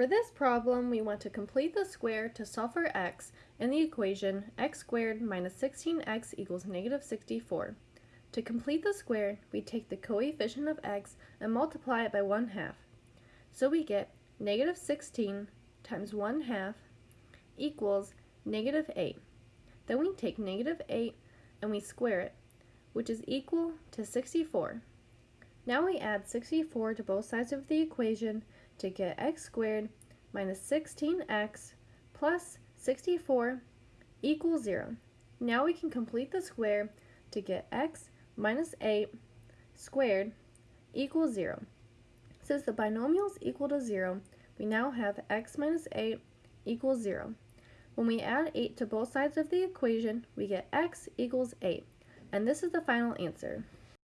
For this problem, we want to complete the square to solve for x in the equation x squared minus 16x equals negative 64. To complete the square, we take the coefficient of x and multiply it by 1 half. So we get negative 16 times 1 half equals negative 8. Then we take negative 8 and we square it, which is equal to 64. Now we add 64 to both sides of the equation to get x squared minus 16x plus 64 equals 0. Now we can complete the square to get x minus 8 squared equals 0. Since the binomial is equal to 0, we now have x minus 8 equals 0. When we add 8 to both sides of the equation, we get x equals 8. And this is the final answer.